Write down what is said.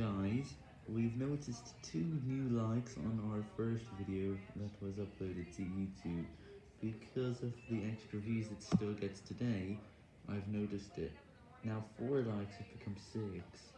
guys, we've noticed two new likes on our first video that was uploaded to YouTube. Because of the extra views it still gets today, I've noticed it. Now four likes have become six.